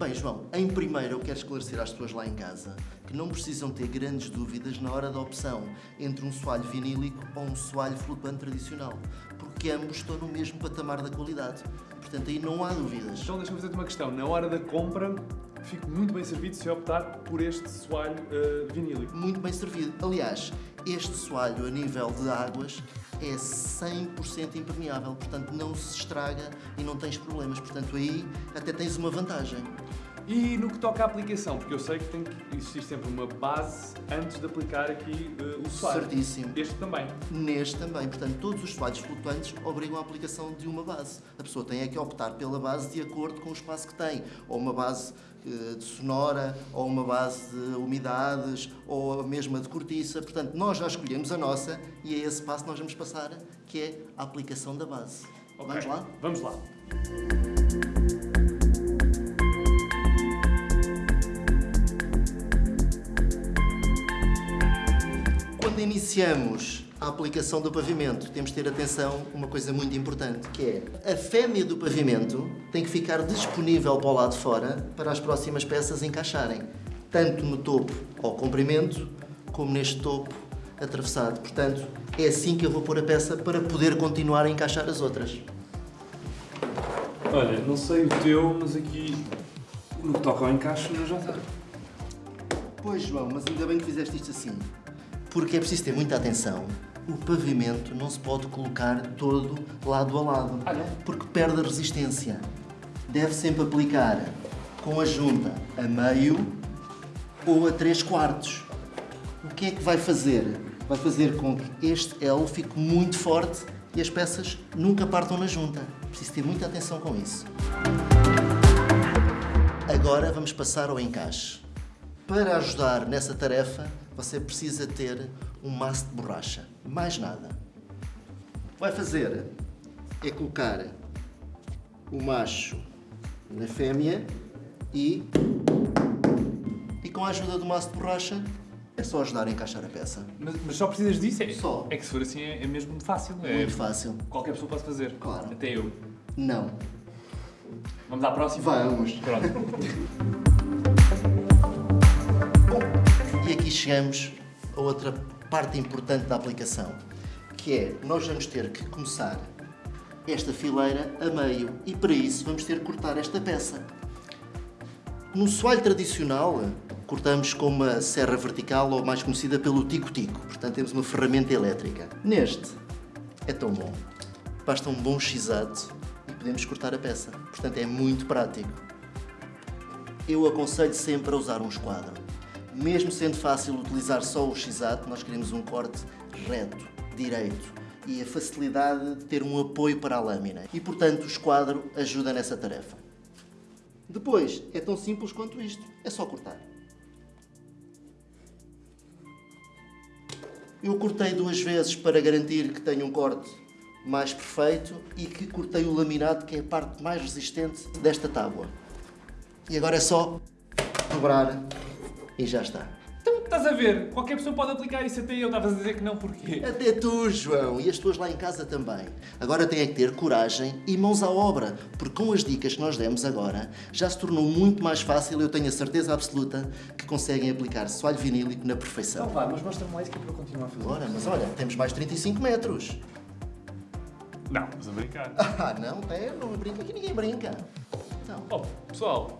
Bem, João, em primeiro eu quero esclarecer às pessoas lá em casa que não precisam ter grandes dúvidas na hora da opção entre um soalho vinílico ou um soalho flutuante tradicional, porque ambos estão no mesmo patamar da qualidade. Portanto, aí não há dúvidas. Então deixa-me fazer-te uma questão. Na hora da compra, fico muito bem servido se optar por este soalho uh, vinílico. Muito bem servido. Aliás, este soalho a nível de águas é 100% impermeável, portanto não se estraga e não tens problemas. Portanto, aí até tens uma vantagem. E no que toca à aplicação, porque eu sei que tem que existir sempre uma base antes de aplicar aqui uh, o soalho. Certíssimo. Este também. Neste também. Portanto, todos os soalhos flutuantes obrigam a aplicação de uma base. A pessoa tem é que optar pela base de acordo com o espaço que tem. Ou uma base uh, de sonora, ou uma base de umidades, ou a mesma de cortiça. Portanto, nós já escolhemos a nossa e é esse passo que nós vamos passar, que é a aplicação da base. Okay. Vamos lá? Vamos lá. Quando iniciamos a aplicação do pavimento, temos de ter atenção a uma coisa muito importante, que é a fêmea do pavimento tem que ficar disponível para o lado de fora para as próximas peças encaixarem, tanto no topo ao comprimento, como neste topo atravessado. Portanto, é assim que eu vou pôr a peça para poder continuar a encaixar as outras. Olha, não sei o teu, mas aqui no que toca ao encaixe não já está. Pois, João, mas ainda bem que fizeste isto assim. Porque é preciso ter muita atenção. O pavimento não se pode colocar todo lado a lado. Ah? Porque perde a resistência. Deve sempre aplicar com a junta a meio ou a 3 quartos. O que é que vai fazer? Vai fazer com que este L fique muito forte e as peças nunca partam na junta. Preciso ter muita atenção com isso. Agora vamos passar ao encaixe. Para ajudar nessa tarefa, você precisa ter um maço de borracha. Mais nada. Vai fazer é colocar o macho na fêmea e, e com a ajuda do maço de borracha é só ajudar a encaixar a peça. Mas, mas só precisas disso? É, Só. É que se for assim é, é mesmo fácil. É, Muito fácil. Qualquer pessoa pode fazer. Claro. Até eu. Não. Vamos à próxima? Vamos. Pronto. chegamos a outra parte importante da aplicação, que é nós vamos ter que começar esta fileira a meio e para isso vamos ter que cortar esta peça. No soalho tradicional, cortamos com uma serra vertical ou mais conhecida pelo tico-tico, portanto temos uma ferramenta elétrica. Neste é tão bom, basta um bom x-ato e podemos cortar a peça, portanto é muito prático. Eu aconselho sempre a usar um esquadro. Mesmo sendo fácil utilizar só o x-ato, nós queremos um corte reto, direito e a facilidade de ter um apoio para a lâmina. E, portanto, o esquadro ajuda nessa tarefa. Depois, é tão simples quanto isto. É só cortar. Eu cortei duas vezes para garantir que tenho um corte mais perfeito e que cortei o laminado, que é a parte mais resistente desta tábua. E agora é só dobrar e já está. Então, estás a ver? Qualquer pessoa pode aplicar isso até eu. Estavas a dizer que não, porquê? Até tu, João, e as tuas lá em casa também. Agora tem é que ter coragem e mãos à obra, porque com as dicas que nós demos agora, já se tornou muito mais fácil, eu tenho a certeza absoluta, que conseguem aplicar soalho vinílico na perfeição. Então vá, mas mostra-me lá isso que é para eu continuar a fazer. Ora, mas olha, temos mais 35 metros. Não, estás a brincar. Ah, não, tem, não brinca, aqui ninguém brinca. Então, Oh, pessoal,